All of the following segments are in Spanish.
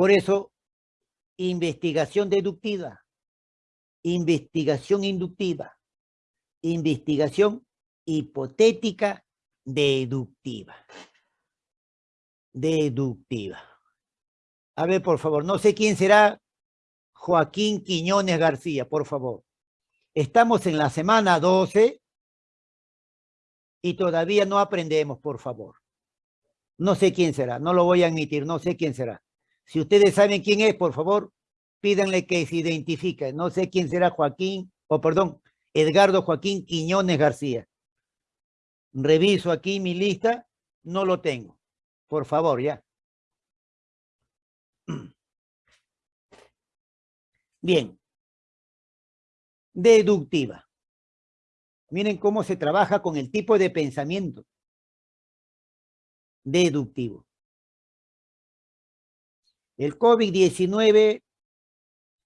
Por eso, investigación deductiva, investigación inductiva, investigación hipotética deductiva. Deductiva. A ver, por favor, no sé quién será Joaquín Quiñones García, por favor. Estamos en la semana 12 y todavía no aprendemos, por favor. No sé quién será, no lo voy a admitir, no sé quién será. Si ustedes saben quién es, por favor, pídanle que se identifique. No sé quién será Joaquín, o perdón, Edgardo Joaquín Quiñones García. Reviso aquí mi lista, no lo tengo. Por favor, ya. Bien. Deductiva. Miren cómo se trabaja con el tipo de pensamiento. Deductivo. El COVID-19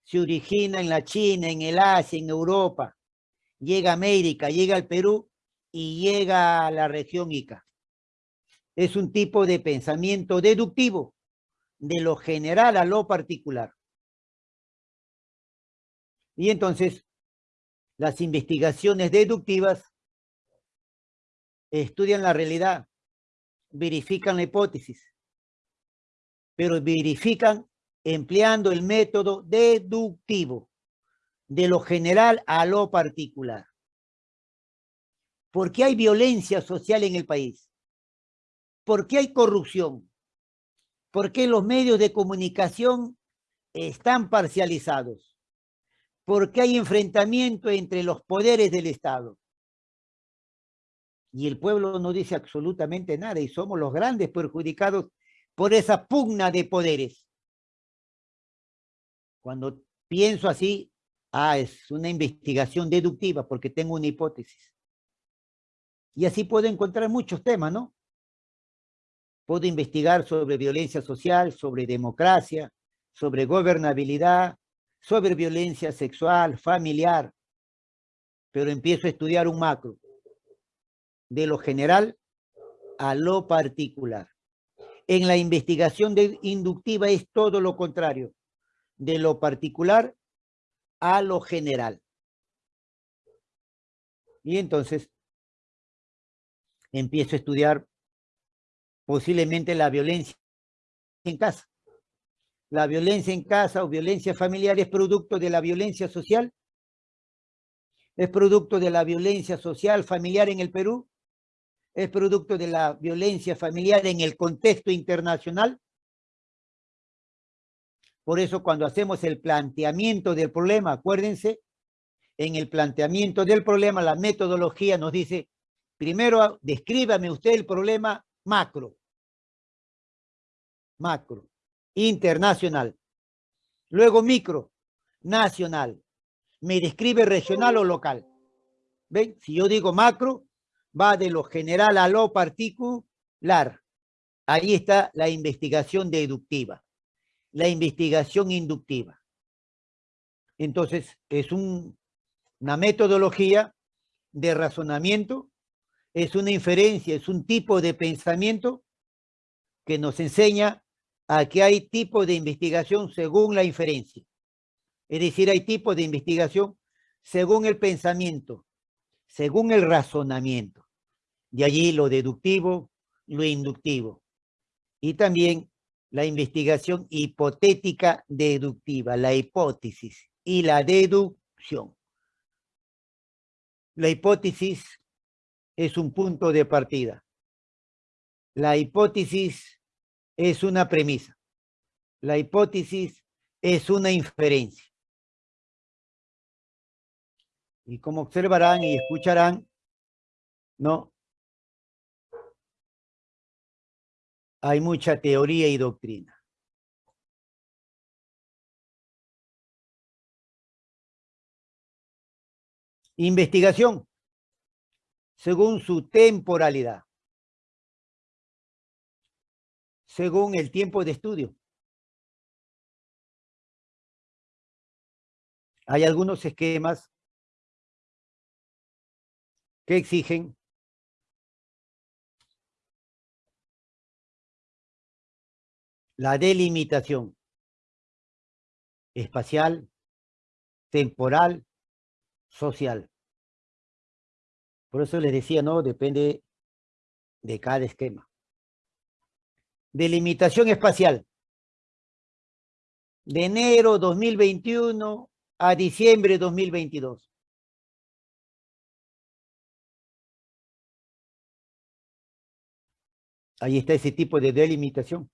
se origina en la China, en el Asia, en Europa. Llega a América, llega al Perú y llega a la región Ica. Es un tipo de pensamiento deductivo, de lo general a lo particular. Y entonces, las investigaciones deductivas estudian la realidad, verifican la hipótesis, pero verifican empleando el método deductivo, de lo general a lo particular. ¿Por qué hay violencia social en el país? ¿Por qué hay corrupción? ¿Por qué los medios de comunicación están parcializados? porque hay enfrentamiento entre los poderes del Estado. Y el pueblo no dice absolutamente nada y somos los grandes perjudicados por esa pugna de poderes. Cuando pienso así, ah, es una investigación deductiva porque tengo una hipótesis. Y así puedo encontrar muchos temas, ¿no? Puedo investigar sobre violencia social, sobre democracia, sobre gobernabilidad, sobre violencia sexual, familiar, pero empiezo a estudiar un macro, de lo general a lo particular. En la investigación inductiva es todo lo contrario, de lo particular a lo general. Y entonces empiezo a estudiar posiblemente la violencia en casa. La violencia en casa o violencia familiar es producto de la violencia social. Es producto de la violencia social familiar en el Perú. Es producto de la violencia familiar en el contexto internacional. Por eso cuando hacemos el planteamiento del problema, acuérdense, en el planteamiento del problema, la metodología nos dice, primero descríbame usted el problema macro. Macro internacional. Luego micro, nacional. Me describe regional o local. ¿Ven? Si yo digo macro, va de lo general a lo particular. Ahí está la investigación deductiva, la investigación inductiva. Entonces, es una metodología de razonamiento, es una inferencia, es un tipo de pensamiento que nos enseña Aquí hay tipo de investigación según la inferencia. Es decir, hay tipo de investigación según el pensamiento, según el razonamiento. De allí lo deductivo, lo inductivo. Y también la investigación hipotética deductiva, la hipótesis y la deducción. La hipótesis es un punto de partida. La hipótesis es una premisa. La hipótesis es una inferencia. Y como observarán y escucharán, ¿no? Hay mucha teoría y doctrina. Investigación, según su temporalidad. según el tiempo de estudio. Hay algunos esquemas que exigen la delimitación. espacial, temporal, social. Por eso les decía, ¿no? Depende de cada esquema. Delimitación espacial. De enero 2021 a diciembre 2022. Ahí está ese tipo de delimitación.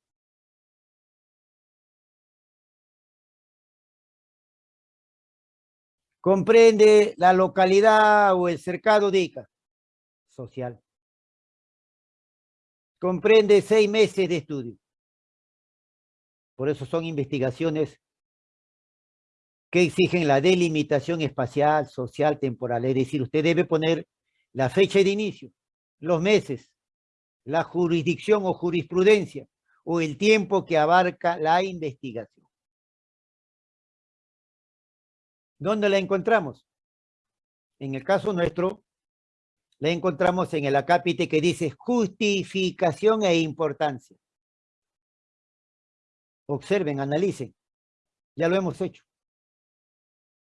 Comprende la localidad o el cercado de Ica. Social. Comprende seis meses de estudio. Por eso son investigaciones que exigen la delimitación espacial, social, temporal. Es decir, usted debe poner la fecha de inicio, los meses, la jurisdicción o jurisprudencia, o el tiempo que abarca la investigación. ¿Dónde la encontramos? En el caso nuestro, la encontramos en el acápite que dice justificación e importancia. Observen, analicen. Ya lo hemos hecho.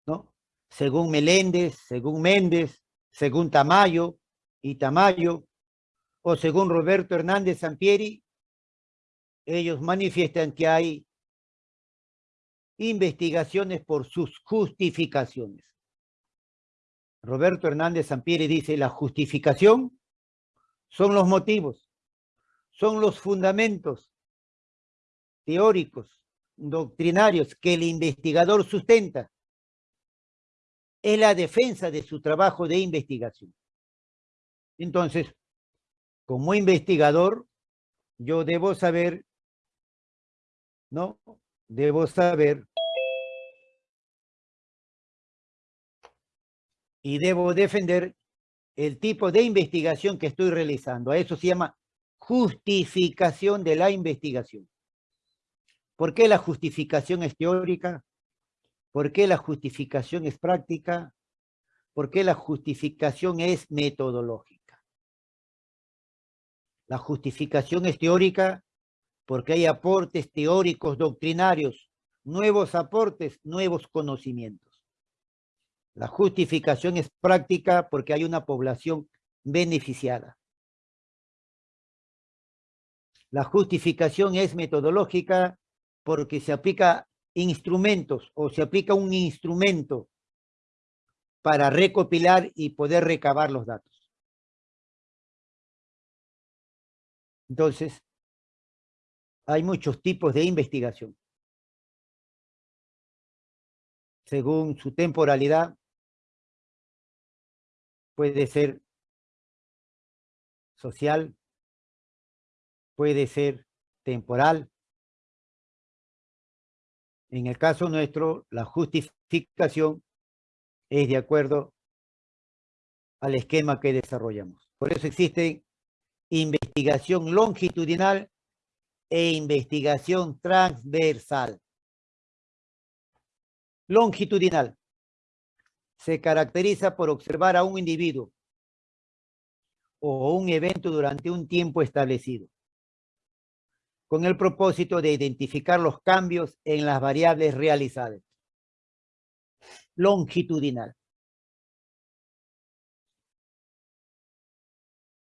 ¿No? Según Meléndez, según Méndez, según Tamayo y Tamayo, o según Roberto Hernández Sampieri, ellos manifiestan que hay investigaciones por sus justificaciones. Roberto Hernández Sampieri dice, la justificación son los motivos, son los fundamentos teóricos, doctrinarios que el investigador sustenta. Es la defensa de su trabajo de investigación. Entonces, como investigador, yo debo saber, ¿no? Debo saber y debo defender el tipo de investigación que estoy realizando. A eso se llama justificación de la investigación. ¿Por qué la justificación es teórica? ¿Por qué la justificación es práctica? ¿Por qué la justificación es metodológica? La justificación es teórica porque hay aportes teóricos doctrinarios, nuevos aportes, nuevos conocimientos. La justificación es práctica porque hay una población beneficiada. La justificación es metodológica porque se aplica instrumentos o se aplica un instrumento para recopilar y poder recabar los datos. Entonces, hay muchos tipos de investigación. Según su temporalidad, puede ser social, puede ser temporal. En el caso nuestro, la justificación es de acuerdo al esquema que desarrollamos. Por eso existe investigación longitudinal e investigación transversal. Longitudinal se caracteriza por observar a un individuo o un evento durante un tiempo establecido, con el propósito de identificar los cambios en las variables realizadas. Longitudinal.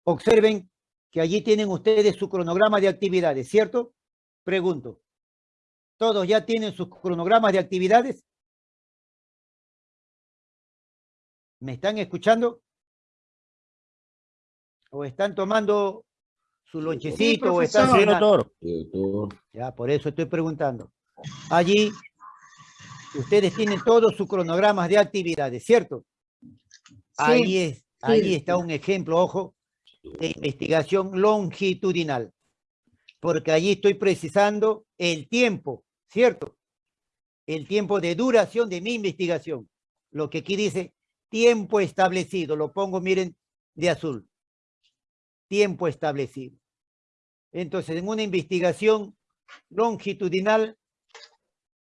Observen que allí tienen ustedes su cronograma de actividades, ¿cierto? Pregunto. ¿Todos ya tienen sus cronogramas de actividades? ¿Me están escuchando? ¿O están tomando su lonchecito o están doctor. Ya, por eso estoy preguntando. Allí, ustedes tienen todos sus cronogramas de actividades, ¿cierto? ahí, es, ahí está un ejemplo, ojo, de investigación longitudinal. Porque allí estoy precisando el tiempo, ¿cierto? El tiempo de duración de mi investigación. Lo que aquí dice tiempo establecido, lo pongo, miren, de azul. Tiempo establecido. Entonces, en una investigación longitudinal,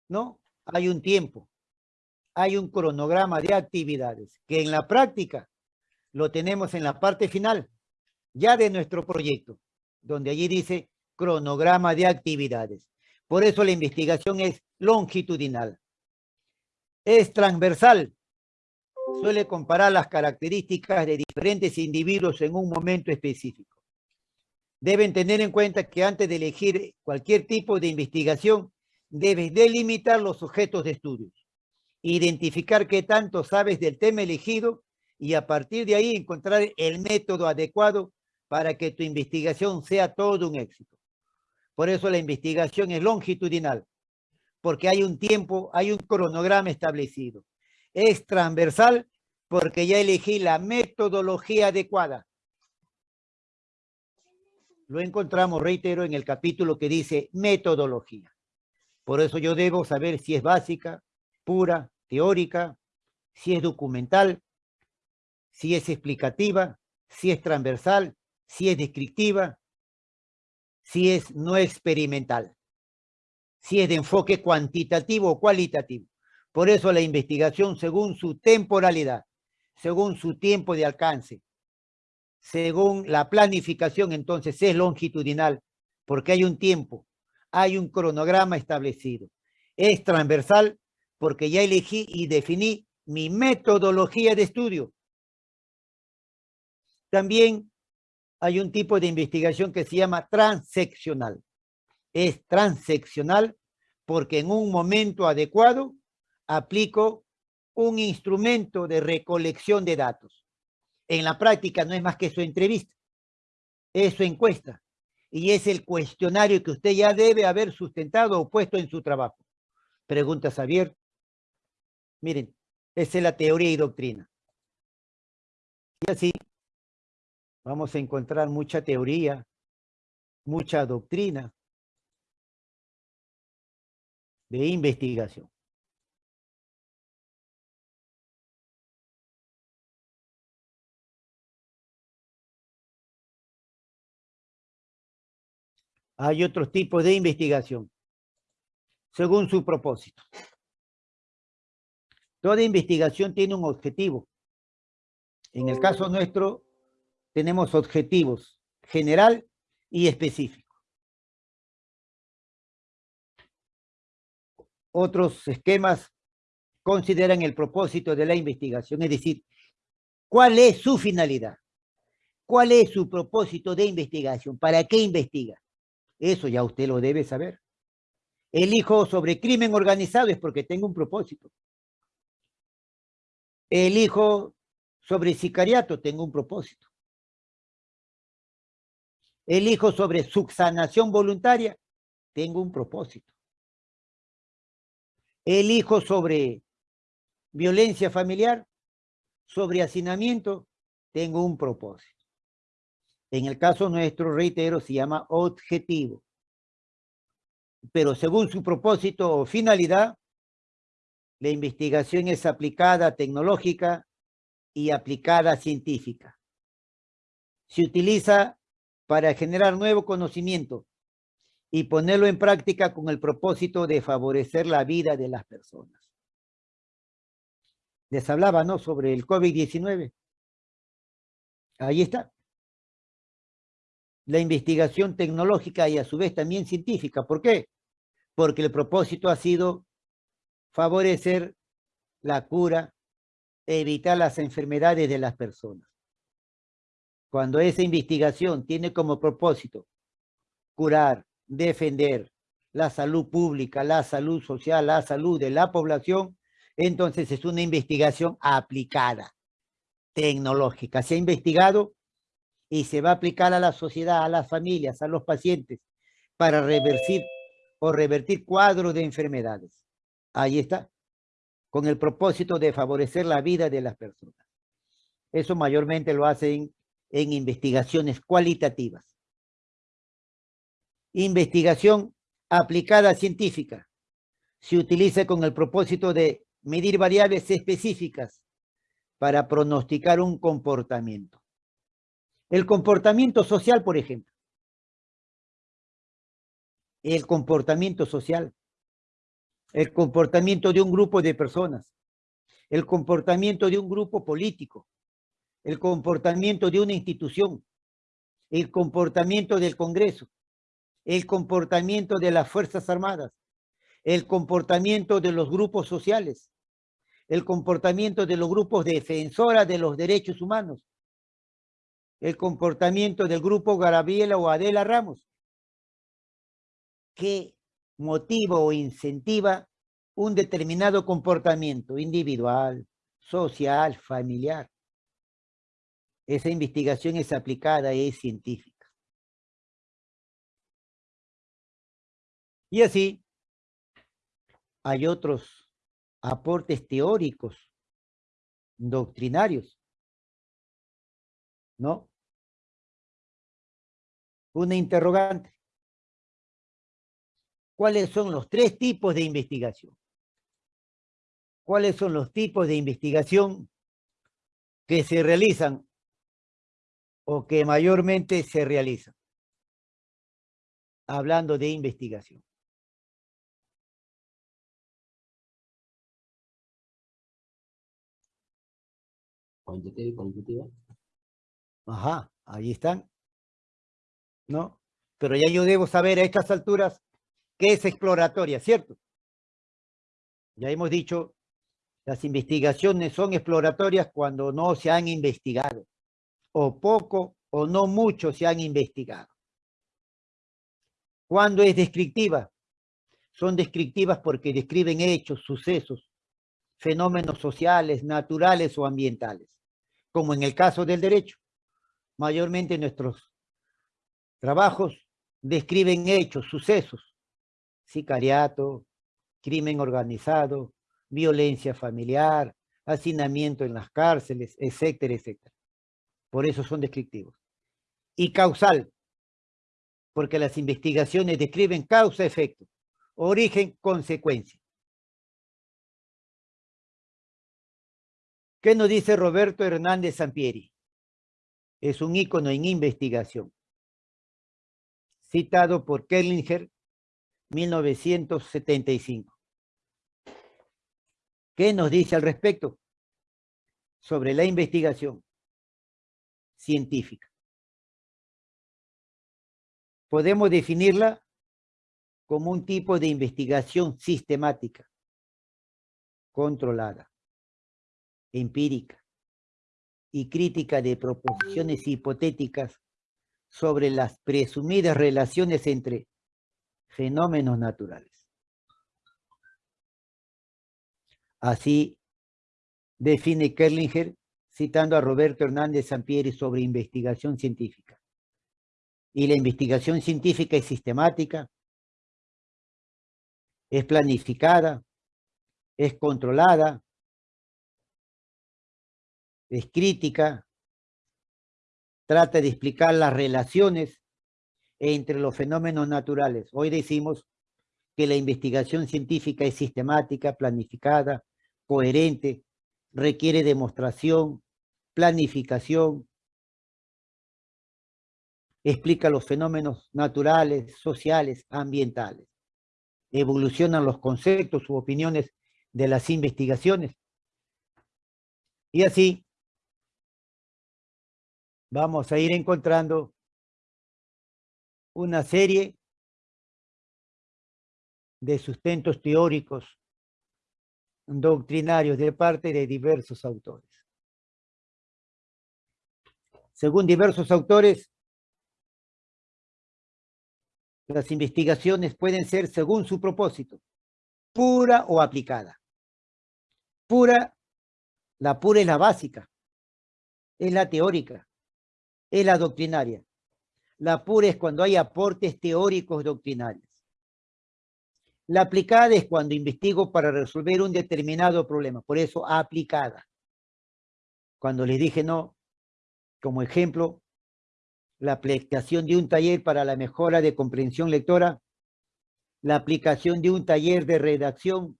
¿no? Hay un tiempo, hay un cronograma de actividades, que en la práctica lo tenemos en la parte final, ya de nuestro proyecto, donde allí dice cronograma de actividades. Por eso la investigación es longitudinal. Es transversal. Suele comparar las características de diferentes individuos en un momento específico. Deben tener en cuenta que antes de elegir cualquier tipo de investigación, debes delimitar los objetos de estudios, identificar qué tanto sabes del tema elegido y a partir de ahí encontrar el método adecuado para que tu investigación sea todo un éxito. Por eso la investigación es longitudinal, porque hay un tiempo, hay un cronograma establecido. Es transversal porque ya elegí la metodología adecuada. Lo encontramos, reitero, en el capítulo que dice metodología. Por eso yo debo saber si es básica, pura, teórica, si es documental, si es explicativa, si es transversal, si es descriptiva, si es no experimental, si es de enfoque cuantitativo o cualitativo. Por eso la investigación según su temporalidad, según su tiempo de alcance, según la planificación, entonces es longitudinal, porque hay un tiempo, hay un cronograma establecido. Es transversal porque ya elegí y definí mi metodología de estudio. También hay un tipo de investigación que se llama transeccional. Es transeccional porque en un momento adecuado aplico un instrumento de recolección de datos. En la práctica no es más que su entrevista, es su encuesta y es el cuestionario que usted ya debe haber sustentado o puesto en su trabajo. Preguntas abiertas. Miren, esa es la teoría y doctrina. Y así Vamos a encontrar mucha teoría, mucha doctrina de investigación. Hay otros tipos de investigación, según su propósito. Toda investigación tiene un objetivo. En el caso nuestro, tenemos objetivos general y específico. Otros esquemas consideran el propósito de la investigación, es decir, ¿cuál es su finalidad? ¿Cuál es su propósito de investigación? ¿Para qué investiga? Eso ya usted lo debe saber. Elijo sobre crimen organizado es porque tengo un propósito. Elijo sobre sicariato, tengo un propósito elijo sobre subsanación voluntaria, tengo un propósito. Elijo sobre violencia familiar, sobre hacinamiento, tengo un propósito. En el caso nuestro, reitero, se llama objetivo. Pero según su propósito o finalidad, la investigación es aplicada tecnológica y aplicada científica. Se utiliza para generar nuevo conocimiento y ponerlo en práctica con el propósito de favorecer la vida de las personas. Les hablaba, ¿no?, sobre el COVID-19. Ahí está. La investigación tecnológica y a su vez también científica. ¿Por qué? Porque el propósito ha sido favorecer la cura, evitar las enfermedades de las personas cuando esa investigación tiene como propósito curar, defender la salud pública, la salud social, la salud de la población, entonces es una investigación aplicada, tecnológica. Se ha investigado y se va a aplicar a la sociedad, a las familias, a los pacientes, para revertir o revertir cuadros de enfermedades. Ahí está, con el propósito de favorecer la vida de las personas. Eso mayormente lo hacen en investigaciones cualitativas. Investigación aplicada científica. Se utiliza con el propósito de medir variables específicas para pronosticar un comportamiento. El comportamiento social, por ejemplo. El comportamiento social. El comportamiento de un grupo de personas. El comportamiento de un grupo político el comportamiento de una institución, el comportamiento del Congreso, el comportamiento de las Fuerzas Armadas, el comportamiento de los grupos sociales, el comportamiento de los grupos defensoras de los derechos humanos, el comportamiento del grupo Garabiela o Adela Ramos, que motiva o incentiva un determinado comportamiento individual, social, familiar. Esa investigación es aplicada, es científica. Y así, hay otros aportes teóricos, doctrinarios, ¿no? Una interrogante. ¿Cuáles son los tres tipos de investigación? ¿Cuáles son los tipos de investigación que se realizan o que mayormente se realizan? Hablando de investigación. Cuantitativa y cualitativa. Ajá, ahí están. ¿No? Pero ya yo debo saber a estas alturas qué es exploratoria, ¿cierto? Ya hemos dicho, las investigaciones son exploratorias cuando no se han investigado, o poco o no mucho se han investigado. ¿Cuándo es descriptiva? Son descriptivas porque describen hechos, sucesos, fenómenos sociales, naturales o ambientales, como en el caso del derecho. Mayormente nuestros trabajos describen hechos, sucesos, sicariato, crimen organizado, violencia familiar, hacinamiento en las cárceles, etcétera, etcétera. Por eso son descriptivos. Y causal, porque las investigaciones describen causa-efecto, origen-consecuencia. ¿Qué nos dice Roberto Hernández Sampieri? Es un ícono en investigación. Citado por Kellinger, 1975. ¿Qué nos dice al respecto? Sobre la investigación científica. Podemos definirla como un tipo de investigación sistemática, controlada, empírica y crítica de proposiciones hipotéticas sobre las presumidas relaciones entre fenómenos naturales. Así define Kerlinger citando a Roberto Hernández Sampieri sobre investigación científica. Y la investigación científica es sistemática, es planificada, es controlada, es crítica, trata de explicar las relaciones entre los fenómenos naturales. Hoy decimos que la investigación científica es sistemática, planificada, coherente, requiere demostración, planificación, explica los fenómenos naturales, sociales, ambientales. Evolucionan los conceptos u opiniones de las investigaciones. Y así vamos a ir encontrando una serie de sustentos teóricos doctrinarios de parte de diversos autores. Según diversos autores, las investigaciones pueden ser según su propósito, pura o aplicada. Pura, la pura es la básica, es la teórica, es la doctrinaria. La pura es cuando hay aportes teóricos doctrinarios. La aplicada es cuando investigo para resolver un determinado problema, por eso aplicada. Cuando les dije no, como ejemplo, la aplicación de un taller para la mejora de comprensión lectora, la aplicación de un taller de redacción,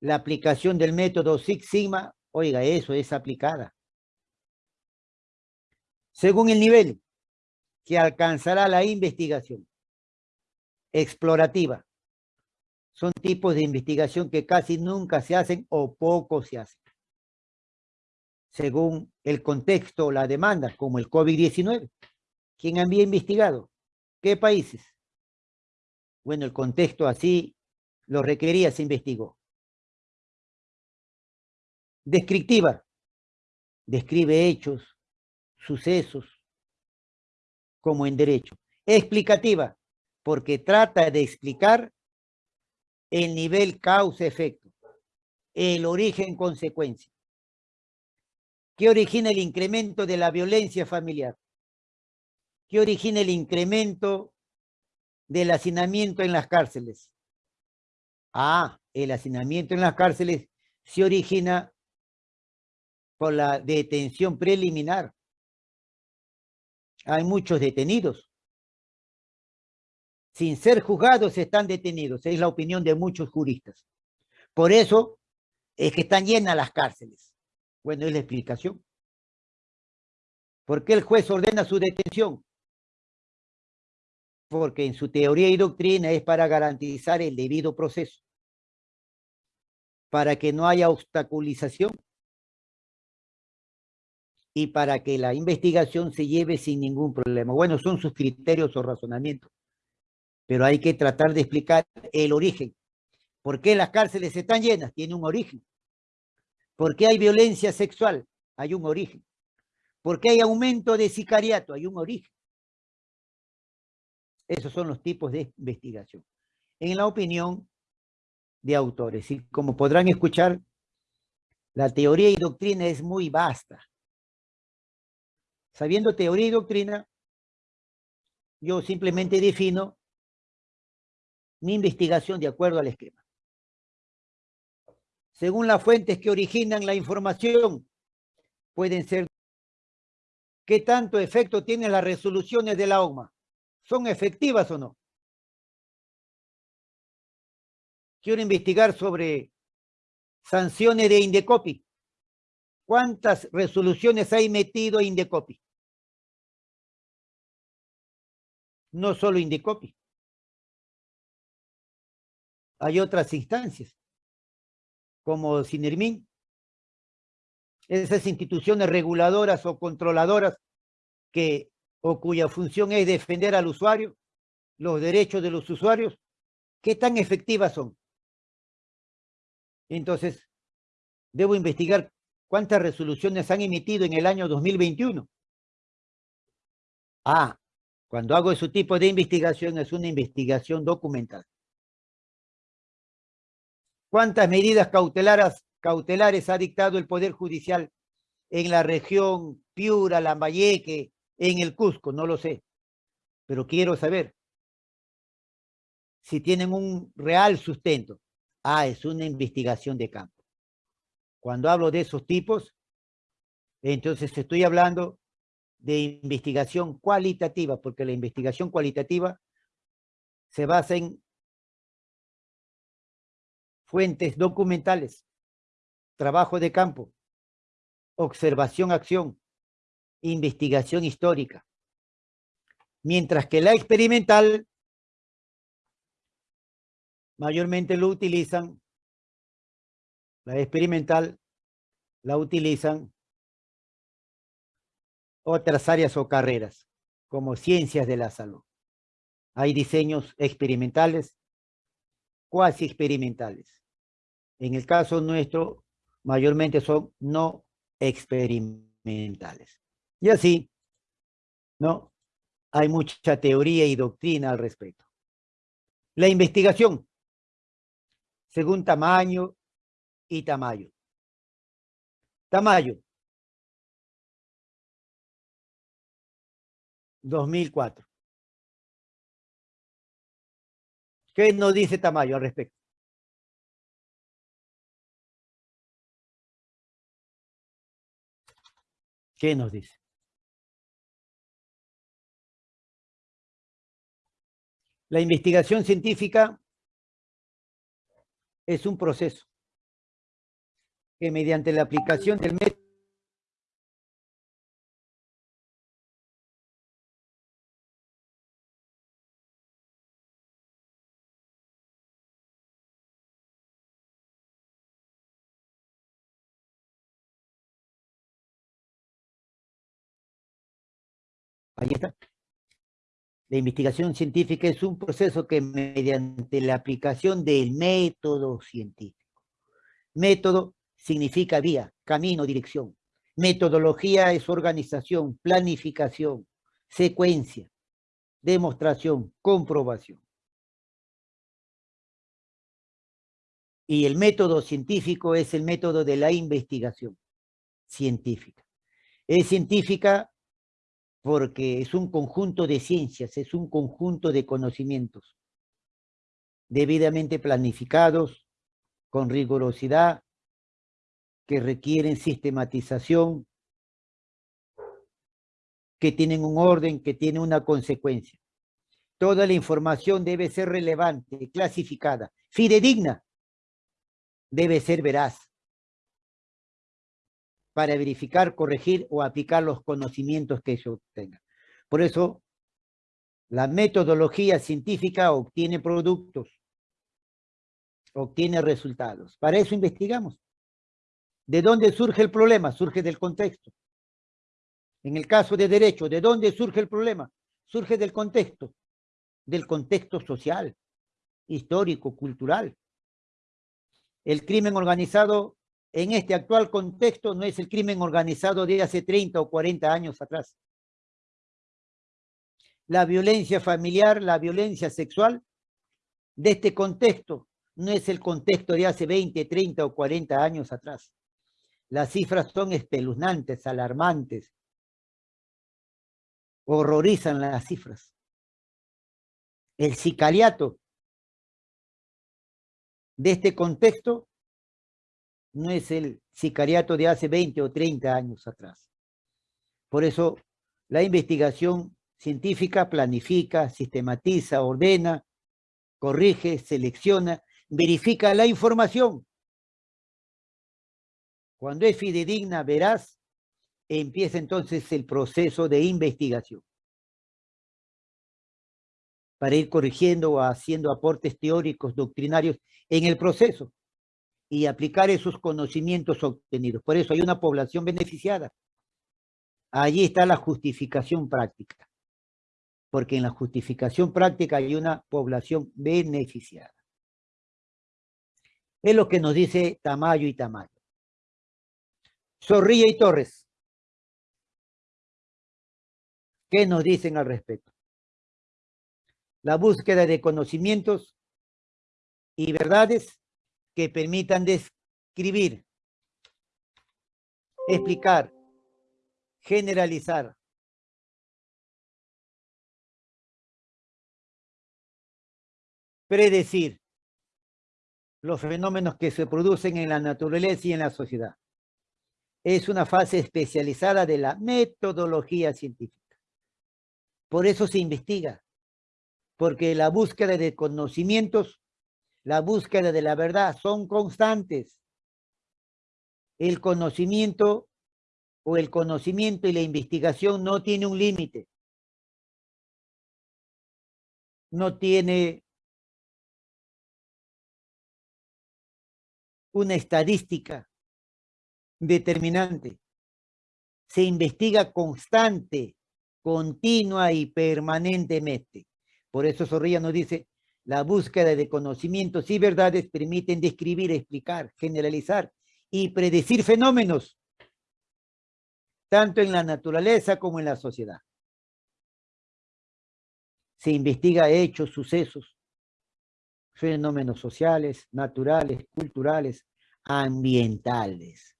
la aplicación del método Six Sigma, oiga, eso es aplicada según el nivel que alcanzará la investigación explorativa. Son tipos de investigación que casi nunca se hacen o poco se hacen. Según el contexto o la demanda, como el COVID-19. ¿Quién había investigado? ¿Qué países? Bueno, el contexto así lo requería, se investigó. Descriptiva. Describe hechos, sucesos, como en derecho. Explicativa, porque trata de explicar el nivel causa-efecto, el origen-consecuencia. ¿Qué origina el incremento de la violencia familiar? ¿Qué origina el incremento del hacinamiento en las cárceles? Ah, el hacinamiento en las cárceles se origina por la detención preliminar. Hay muchos detenidos. Sin ser juzgados están detenidos. Es la opinión de muchos juristas. Por eso es que están llenas las cárceles. Bueno, es la explicación. ¿Por qué el juez ordena su detención? Porque en su teoría y doctrina es para garantizar el debido proceso. Para que no haya obstaculización y para que la investigación se lleve sin ningún problema. Bueno, son sus criterios o razonamientos, pero hay que tratar de explicar el origen. ¿Por qué las cárceles están llenas? Tiene un origen. ¿Por qué hay violencia sexual? Hay un origen. ¿Por qué hay aumento de sicariato? Hay un origen. Esos son los tipos de investigación. En la opinión de autores. Y como podrán escuchar, la teoría y doctrina es muy vasta. Sabiendo teoría y doctrina, yo simplemente defino mi investigación de acuerdo al esquema. Según las fuentes que originan la información, pueden ser ¿Qué tanto efecto tienen las resoluciones de la OMA? ¿Son efectivas o no? Quiero investigar sobre sanciones de Indecopi. ¿Cuántas resoluciones hay metido Indecopi? No solo Indecopi. Hay otras instancias, como Sinermin, esas instituciones reguladoras o controladoras que o cuya función es defender al usuario, los derechos de los usuarios, ¿qué tan efectivas son? Entonces, debo investigar ¿Cuántas resoluciones han emitido en el año 2021? Ah, cuando hago ese tipo de investigación es una investigación documental. ¿Cuántas medidas cautelares, cautelares ha dictado el Poder Judicial en la región Piura, Lambayeque, en el Cusco? No lo sé, pero quiero saber si tienen un real sustento. Ah, es una investigación de campo. Cuando hablo de esos tipos, entonces estoy hablando de investigación cualitativa, porque la investigación cualitativa se basa en fuentes documentales, trabajo de campo, observación-acción, investigación histórica. Mientras que la experimental mayormente lo utilizan la experimental la utilizan otras áreas o carreras, como ciencias de la salud. Hay diseños experimentales, cuasi experimentales. En el caso nuestro, mayormente son no experimentales. Y así, ¿no? Hay mucha teoría y doctrina al respecto. La investigación, según tamaño, y Tamayo. Tamayo. 2004. ¿Qué nos dice Tamayo al respecto? ¿Qué nos dice? La investigación científica es un proceso que mediante la aplicación del método La investigación científica es un proceso que mediante la aplicación del método científico. Método significa vía, camino, dirección. Metodología es organización, planificación, secuencia, demostración, comprobación. Y el método científico es el método de la investigación científica. Es científica porque es un conjunto de ciencias, es un conjunto de conocimientos debidamente planificados, con rigurosidad, que requieren sistematización, que tienen un orden, que tienen una consecuencia. Toda la información debe ser relevante, clasificada, fidedigna, debe ser veraz para verificar, corregir o aplicar los conocimientos que se obtengan. Por eso, la metodología científica obtiene productos, obtiene resultados. Para eso investigamos. ¿De dónde surge el problema? Surge del contexto. En el caso de derecho, ¿de dónde surge el problema? Surge del contexto, del contexto social, histórico, cultural. El crimen organizado en este actual contexto no es el crimen organizado de hace 30 o 40 años atrás. La violencia familiar, la violencia sexual de este contexto no es el contexto de hace 20, 30 o 40 años atrás. Las cifras son espeluznantes, alarmantes. Horrorizan las cifras. El sicariato de este contexto no es el sicariato de hace 20 o 30 años atrás. Por eso la investigación científica planifica, sistematiza, ordena, corrige, selecciona, verifica la información. Cuando es fidedigna, verás, empieza entonces el proceso de investigación. Para ir corrigiendo o haciendo aportes teóricos, doctrinarios en el proceso y aplicar esos conocimientos obtenidos. Por eso hay una población beneficiada. Allí está la justificación práctica. Porque en la justificación práctica hay una población beneficiada. Es lo que nos dice Tamayo y Tamayo. Zorrilla y Torres. ¿Qué nos dicen al respecto? La búsqueda de conocimientos y verdades que permitan describir, explicar, generalizar. Predecir los fenómenos que se producen en la naturaleza y en la sociedad. Es una fase especializada de la metodología científica. Por eso se investiga, porque la búsqueda de conocimientos la búsqueda de la verdad son constantes. El conocimiento o el conocimiento y la investigación no tiene un límite. No tiene una estadística determinante. Se investiga constante, continua y permanentemente. Por eso Zorrilla nos dice, la búsqueda de conocimientos y verdades permiten describir, explicar, generalizar y predecir fenómenos, tanto en la naturaleza como en la sociedad. Se investiga hechos, sucesos, fenómenos sociales, naturales, culturales, ambientales.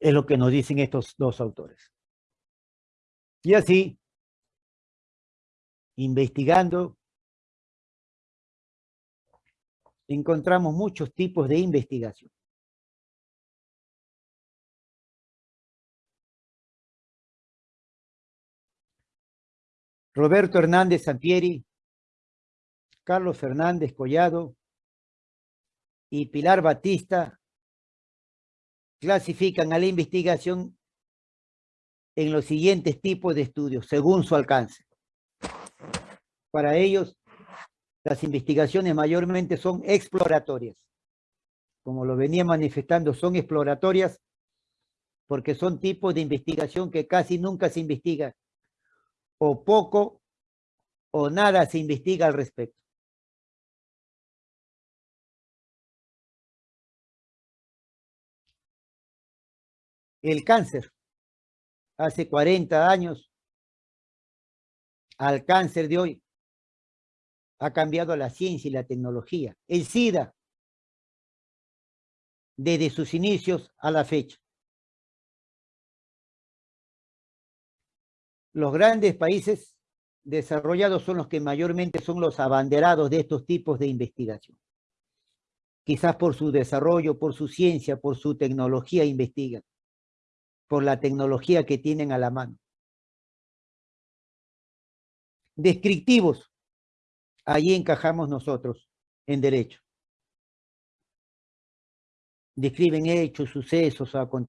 Es lo que nos dicen estos dos autores. Y así, investigando, encontramos muchos tipos de investigación. Roberto Hernández Sampieri, Carlos Fernández Collado y Pilar Batista clasifican a la investigación en los siguientes tipos de estudios, según su alcance. Para ellos, las investigaciones mayormente son exploratorias. Como lo venía manifestando, son exploratorias porque son tipos de investigación que casi nunca se investiga, o poco o nada se investiga al respecto. El cáncer. Hace 40 años, al cáncer de hoy, ha cambiado la ciencia y la tecnología. El SIDA, desde sus inicios a la fecha. Los grandes países desarrollados son los que mayormente son los abanderados de estos tipos de investigación. Quizás por su desarrollo, por su ciencia, por su tecnología investigan, por la tecnología que tienen a la mano. Descriptivos, ahí encajamos nosotros en derecho. Describen hechos, sucesos, acontecimientos